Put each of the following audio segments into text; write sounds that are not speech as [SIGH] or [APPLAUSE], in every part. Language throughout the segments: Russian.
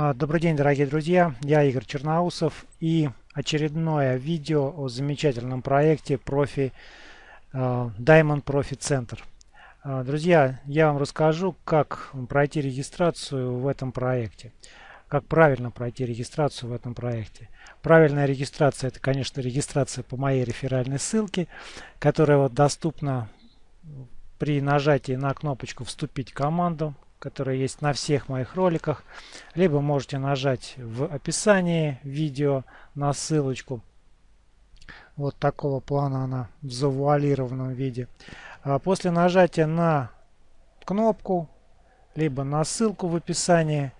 А, добрый день, дорогие друзья! Я Игорь Черноусов и очередное видео о замечательном проекте профи а, Diamond Profit Center. А, друзья, я вам расскажу, как пройти регистрацию в этом проекте. Как правильно пройти регистрацию в этом проекте. Правильная регистрация, это, конечно, регистрация по моей реферальной ссылке, которая вот доступна при нажатии на кнопочку «Вступить в команду», которая есть на всех моих роликах. Либо можете нажать в описании видео на ссылочку. Вот такого плана она в завуалированном виде. А после нажатия на кнопку, либо на ссылку в описании,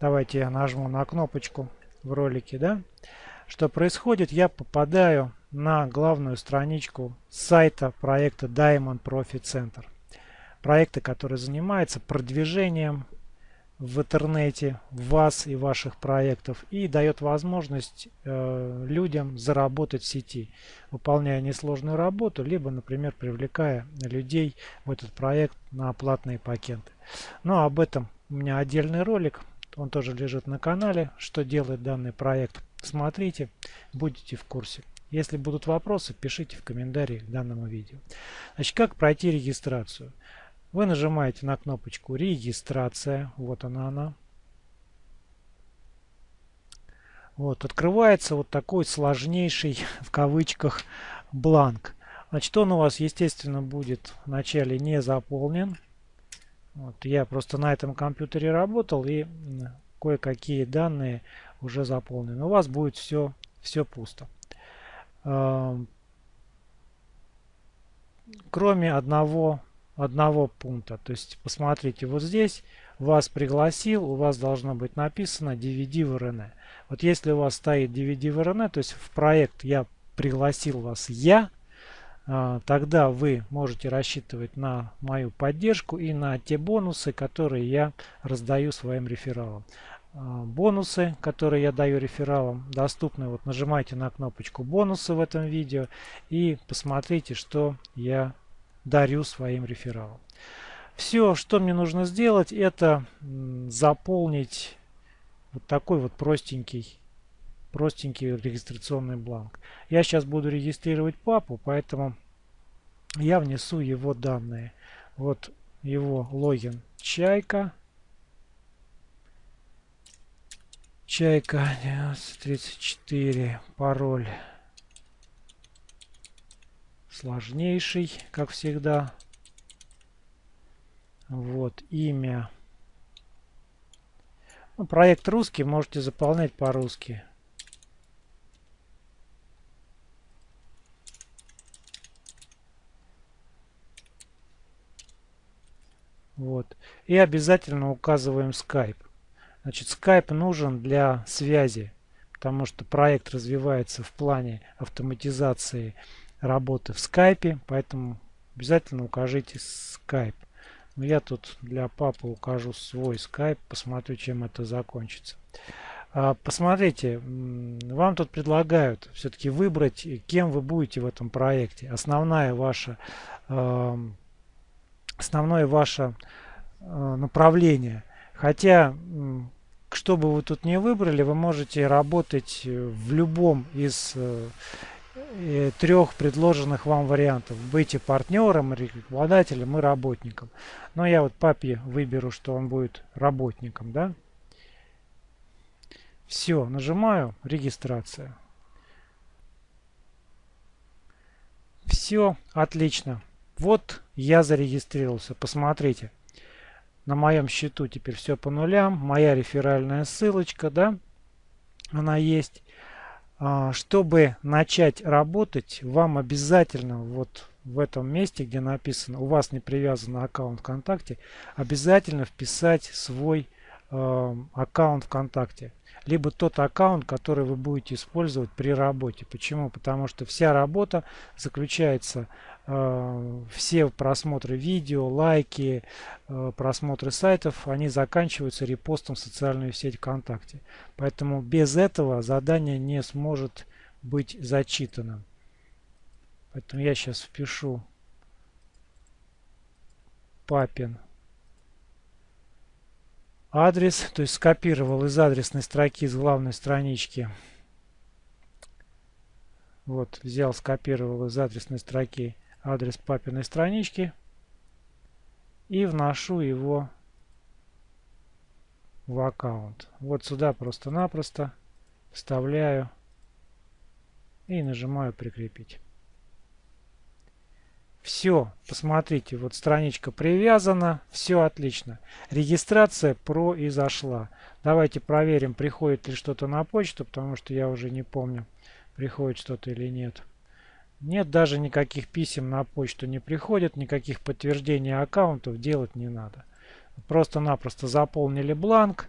давайте я нажму на кнопочку в ролике, да, что происходит, я попадаю на главную страничку сайта проекта Diamond Profit Center проекты, которые занимаются продвижением в интернете вас и ваших проектов и дает возможность э, людям заработать в сети, выполняя несложную работу, либо, например, привлекая людей в этот проект на платные пакеты. Но об этом у меня отдельный ролик, он тоже лежит на канале, что делает данный проект. Смотрите, будете в курсе. Если будут вопросы, пишите в комментарии к данному видео. Значит, как пройти регистрацию? Вы нажимаете на кнопочку «Регистрация». Вот она она. Вот, открывается вот такой сложнейший, [LAUGHS] в кавычках, бланк. Значит, он у вас, естественно, будет вначале не заполнен. Вот, я просто на этом компьютере работал и кое-какие данные уже заполнены. У вас будет все, все пусто. Кроме одного одного пункта. То есть посмотрите, вот здесь вас пригласил, у вас должно быть написано DVD в РН. Вот если у вас стоит DVD в РН, то есть в проект я пригласил вас я, а, тогда вы можете рассчитывать на мою поддержку и на те бонусы, которые я раздаю своим рефералам. А, бонусы, которые я даю рефералам, доступны. Вот нажимайте на кнопочку бонусы в этом видео и посмотрите, что я дарю своим рефералам. Все, что мне нужно сделать, это заполнить вот такой вот простенький, простенький регистрационный бланк. Я сейчас буду регистрировать папу, поэтому я внесу его данные. Вот его логин Чайка. Чайка 1934, пароль сложнейший, как всегда. Вот, имя. Ну, проект русский, можете заполнять по-русски. Вот. И обязательно указываем Skype. Значит, Skype нужен для связи, потому что проект развивается в плане автоматизации работы в скайпе, поэтому обязательно укажите скайп. Но я тут для папы укажу свой скайп, посмотрю, чем это закончится. А, посмотрите, вам тут предлагают все-таки выбрать, кем вы будете в этом проекте. Основная ваша, основное ваше а, направление. Хотя, что бы вы тут не выбрали, вы можете работать в любом из э, трех предложенных вам вариантов. Быть партнером, рекламодателем и работником. Но я вот папе выберу, что он будет работником. Да? Все, нажимаю регистрация. Все, отлично. Вот я зарегистрировался. Посмотрите. На моем счету теперь все по нулям. Моя реферальная ссылочка, да, она есть. А, чтобы начать работать, вам обязательно вот в этом месте, где написано, у вас не привязан аккаунт ВКонтакте, обязательно вписать свой э, аккаунт ВКонтакте. Либо тот аккаунт, который вы будете использовать при работе. Почему? Потому что вся работа заключается все просмотры видео, лайки, э, просмотры сайтов, они заканчиваются репостом в социальную сеть ВКонтакте. Поэтому без этого задание не сможет быть зачитано. Поэтому я сейчас впишу папин адрес, то есть скопировал из адресной строки с главной странички. Вот, взял, скопировал из адресной строки адрес папиной странички и вношу его в аккаунт. Вот сюда просто-напросто вставляю и нажимаю прикрепить. Все, посмотрите, вот страничка привязана, все отлично. Регистрация произошла. Давайте проверим, приходит ли что-то на почту, потому что я уже не помню, приходит что-то или нет. Нет, даже никаких писем на почту не приходит, никаких подтверждений аккаунтов делать не надо. Просто-напросто заполнили бланк,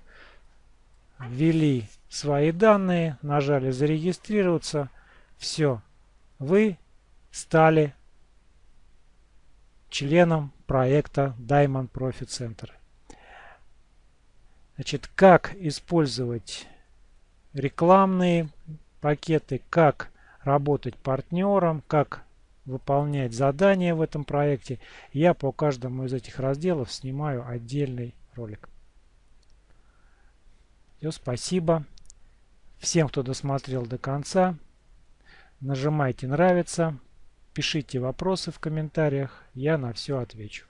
ввели свои данные, нажали зарегистрироваться. Все, вы стали членом проекта Diamond Profit Center. Значит, как использовать рекламные пакеты, как работать партнером, как выполнять задания в этом проекте. Я по каждому из этих разделов снимаю отдельный ролик. Все, спасибо. Всем, кто досмотрел до конца. Нажимайте нравится. Пишите вопросы в комментариях. Я на все отвечу.